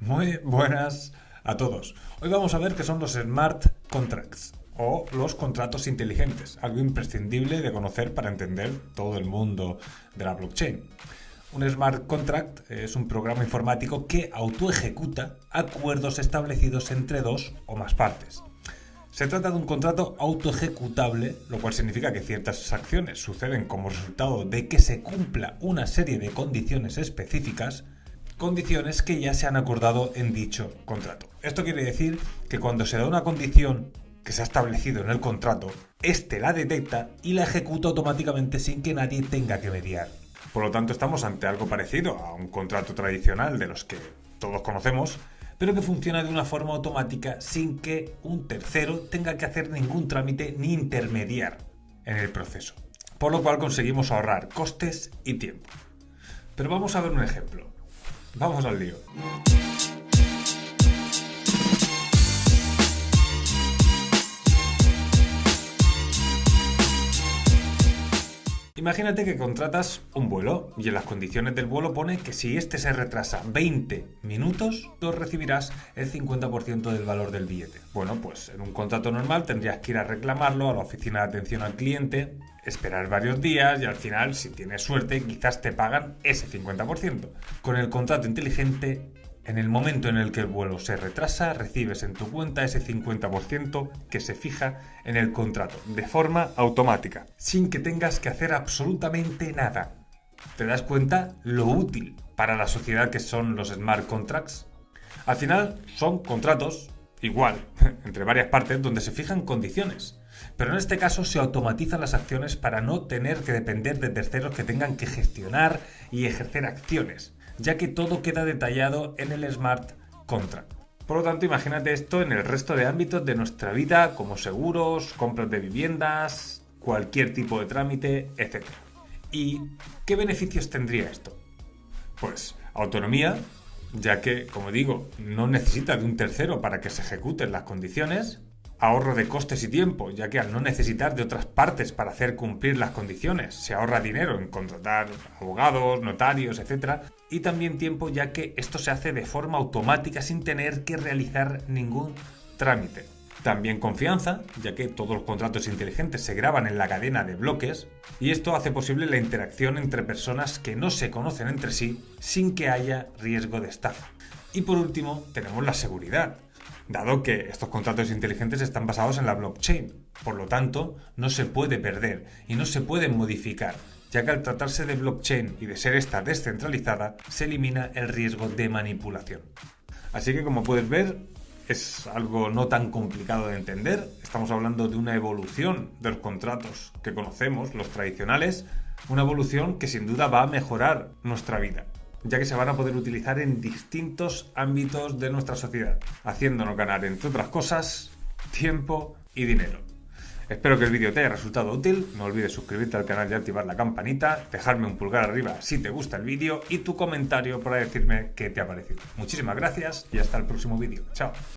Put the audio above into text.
Muy buenas a todos. Hoy vamos a ver qué son los smart contracts o los contratos inteligentes, algo imprescindible de conocer para entender todo el mundo de la blockchain. Un smart contract es un programa informático que autoejecuta acuerdos establecidos entre dos o más partes. Se trata de un contrato autoejecutable, lo cual significa que ciertas acciones suceden como resultado de que se cumpla una serie de condiciones específicas condiciones que ya se han acordado en dicho contrato. Esto quiere decir que cuando se da una condición que se ha establecido en el contrato, éste la detecta y la ejecuta automáticamente sin que nadie tenga que mediar. Por lo tanto, estamos ante algo parecido a un contrato tradicional de los que todos conocemos, pero que funciona de una forma automática sin que un tercero tenga que hacer ningún trámite ni intermediar en el proceso. Por lo cual conseguimos ahorrar costes y tiempo. Pero vamos a ver un ejemplo. Vamos al lío. Imagínate que contratas un vuelo y en las condiciones del vuelo pone que si este se retrasa 20 minutos, tú recibirás el 50% del valor del billete. Bueno, pues en un contrato normal tendrías que ir a reclamarlo a la oficina de atención al cliente, esperar varios días y al final, si tienes suerte, quizás te pagan ese 50%. Con el contrato inteligente en el momento en el que el vuelo se retrasa, recibes en tu cuenta ese 50% que se fija en el contrato, de forma automática, sin que tengas que hacer absolutamente nada. ¿Te das cuenta lo útil para la sociedad que son los smart contracts? Al final son contratos, igual, entre varias partes, donde se fijan condiciones. Pero en este caso se automatizan las acciones para no tener que depender de terceros que tengan que gestionar y ejercer acciones ya que todo queda detallado en el smart contract. Por lo tanto, imagínate esto en el resto de ámbitos de nuestra vida, como seguros, compras de viviendas, cualquier tipo de trámite, etc. ¿Y qué beneficios tendría esto? Pues autonomía, ya que, como digo, no necesita de un tercero para que se ejecuten las condiciones, ahorro de costes y tiempo, ya que al no necesitar de otras partes para hacer cumplir las condiciones, se ahorra dinero en contratar abogados, notarios, etc. Y también tiempo, ya que esto se hace de forma automática sin tener que realizar ningún trámite. También confianza, ya que todos los contratos inteligentes se graban en la cadena de bloques, y esto hace posible la interacción entre personas que no se conocen entre sí sin que haya riesgo de estafa. Y por último, tenemos la seguridad, dado que estos contratos inteligentes están basados en la blockchain. Por lo tanto, no se puede perder y no se pueden modificar, ya que al tratarse de blockchain y de ser esta descentralizada, se elimina el riesgo de manipulación. Así que como puedes ver, es algo no tan complicado de entender. Estamos hablando de una evolución de los contratos que conocemos, los tradicionales, una evolución que sin duda va a mejorar nuestra vida ya que se van a poder utilizar en distintos ámbitos de nuestra sociedad, haciéndonos ganar, entre otras cosas, tiempo y dinero. Espero que el vídeo te haya resultado útil, no olvides suscribirte al canal y activar la campanita, dejarme un pulgar arriba si te gusta el vídeo y tu comentario para decirme qué te ha parecido. Muchísimas gracias y hasta el próximo vídeo. Chao.